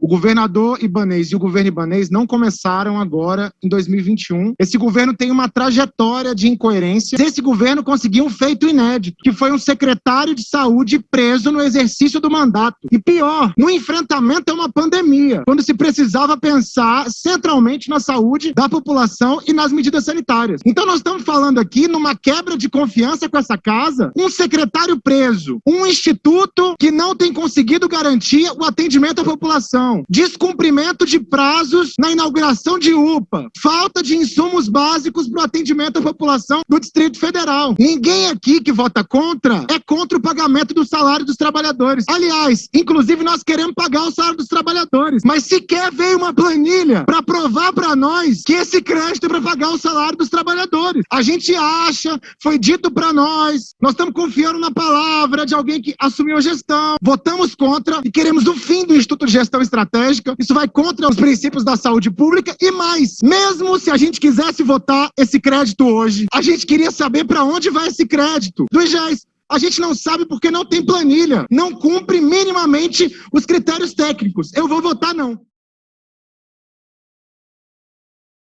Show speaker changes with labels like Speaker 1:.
Speaker 1: O governador Ibanês e o governo Ibanês não começaram agora em 2021. Esse governo tem uma trajetória de incoerência. Esse governo conseguiu um feito inédito, que foi um secretário de saúde preso no exercício do mandato. E pior, no enfrentamento a uma pandemia, quando se precisava pensar centralmente na saúde da população e nas medidas sanitárias. Então nós estamos falando aqui numa quebra de confiança com essa casa, um secretário preso, um instituto que não tem conseguido garantir o atendimento à população descumprimento de prazos na inauguração de UPA, falta de insumos básicos para o atendimento à população do Distrito Federal. Ninguém aqui que vota contra é contra o pagamento do salário dos trabalhadores. Aliás, inclusive nós queremos pagar o salário dos trabalhadores, mas sequer veio uma planilha para provar para nós que esse crédito é para pagar o salário dos trabalhadores. A gente acha, foi dito para nós, nós estamos confiando na palavra de alguém que assumiu a gestão, votamos contra e queremos o fim do Instituto de Gestão Estratégica estratégica, isso vai contra os princípios da saúde pública e mais, mesmo se a gente quisesse votar esse crédito hoje, a gente queria saber para onde vai esse crédito do IGES. A gente não sabe porque não tem planilha, não cumpre minimamente os critérios técnicos. Eu vou votar não.